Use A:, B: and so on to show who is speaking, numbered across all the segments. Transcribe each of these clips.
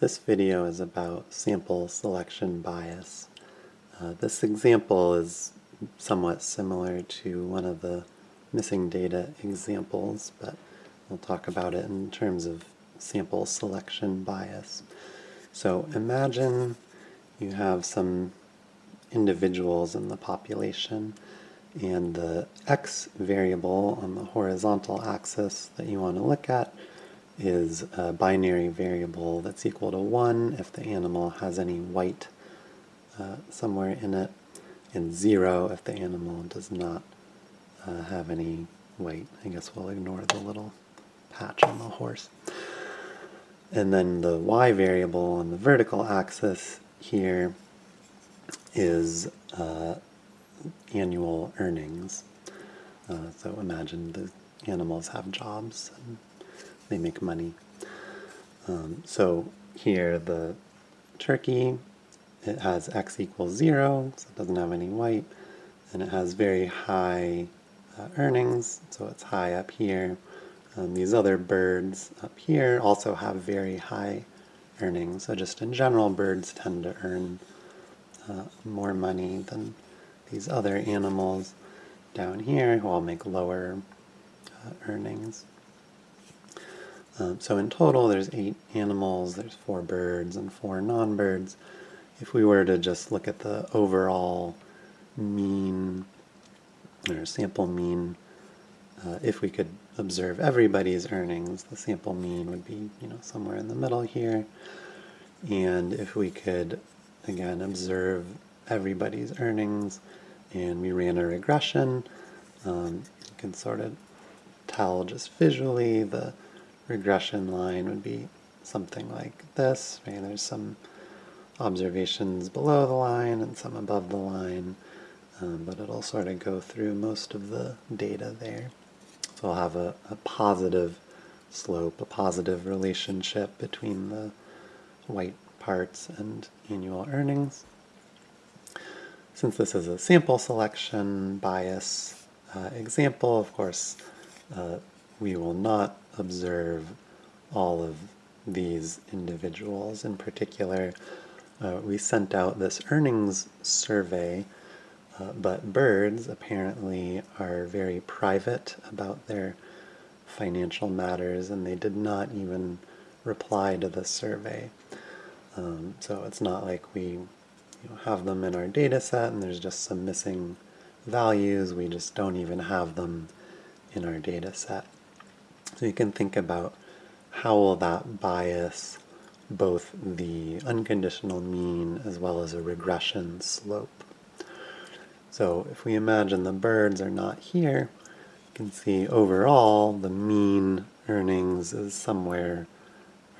A: This video is about sample selection bias. Uh, this example is somewhat similar to one of the missing data examples, but we'll talk about it in terms of sample selection bias. So imagine you have some individuals in the population and the x variable on the horizontal axis that you want to look at is a binary variable that's equal to 1 if the animal has any white uh, somewhere in it, and 0 if the animal does not uh, have any white. I guess we'll ignore the little patch on the horse. And then the y variable on the vertical axis here is uh, annual earnings. Uh, so imagine the animals have jobs and they make money. Um, so here the turkey, it has x equals 0, so it doesn't have any white, and it has very high uh, earnings, so it's high up here. Um, these other birds up here also have very high earnings, so just in general birds tend to earn uh, more money than these other animals down here who all make lower uh, earnings. Um, so in total, there's eight animals, there's four birds and four non-birds. If we were to just look at the overall mean, or sample mean, uh, if we could observe everybody's earnings, the sample mean would be, you know, somewhere in the middle here. And if we could, again, observe everybody's earnings, and we ran a regression, um, you can sort of tell just visually the regression line would be something like this. Right? There's some observations below the line and some above the line, um, but it'll sort of go through most of the data there. So I'll have a, a positive slope, a positive relationship between the white parts and annual earnings. Since this is a sample selection bias uh, example, of course, uh, we will not observe all of these individuals. In particular, uh, we sent out this earnings survey, uh, but birds apparently are very private about their financial matters, and they did not even reply to the survey. Um, so it's not like we you know, have them in our data set and there's just some missing values. We just don't even have them in our data set. So you can think about how will that bias both the unconditional mean as well as a regression slope. So if we imagine the birds are not here, you can see overall the mean earnings is somewhere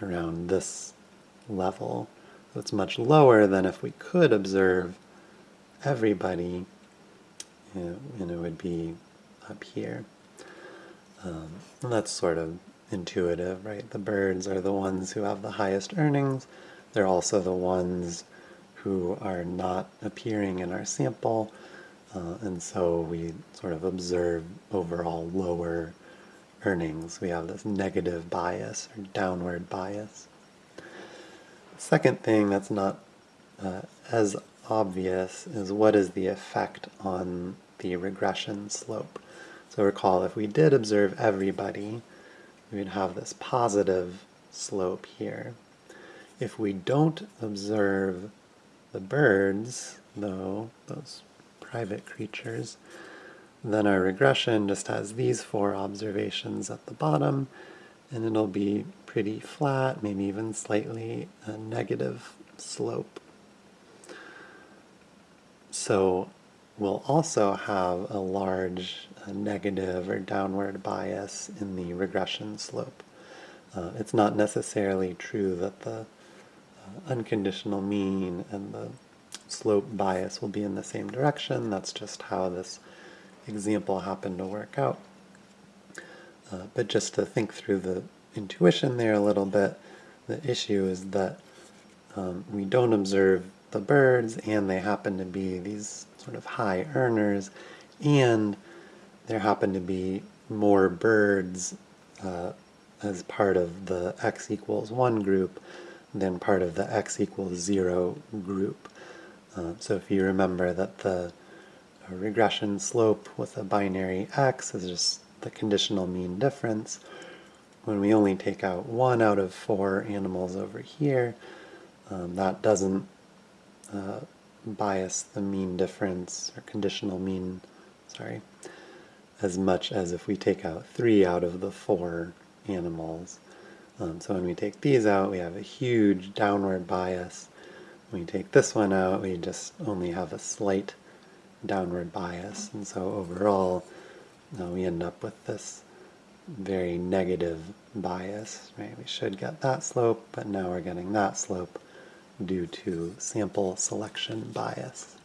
A: around this level. So it's much lower than if we could observe everybody, and it would be up here. Um, and that's sort of intuitive, right? The birds are the ones who have the highest earnings. They're also the ones who are not appearing in our sample. Uh, and so we sort of observe overall lower earnings. We have this negative bias or downward bias. Second thing that's not uh, as obvious is what is the effect on the regression slope. So recall, if we did observe everybody, we would have this positive slope here. If we don't observe the birds, though, those private creatures, then our regression just has these four observations at the bottom, and it'll be pretty flat, maybe even slightly a negative slope. So will also have a large uh, negative or downward bias in the regression slope. Uh, it's not necessarily true that the uh, unconditional mean and the slope bias will be in the same direction. That's just how this example happened to work out. Uh, but just to think through the intuition there a little bit, the issue is that um, we don't observe the birds and they happen to be these sort of high earners, and there happen to be more birds uh, as part of the x equals 1 group than part of the x equals 0 group. Uh, so if you remember that the regression slope with a binary x is just the conditional mean difference, when we only take out one out of four animals over here, um, that doesn't uh, bias the mean difference or conditional mean, sorry, as much as if we take out three out of the four animals. Um, so when we take these out, we have a huge downward bias. When we take this one out, we just only have a slight downward bias. And so overall, uh, we end up with this very negative bias. Right? We should get that slope, but now we're getting that slope due to sample selection bias.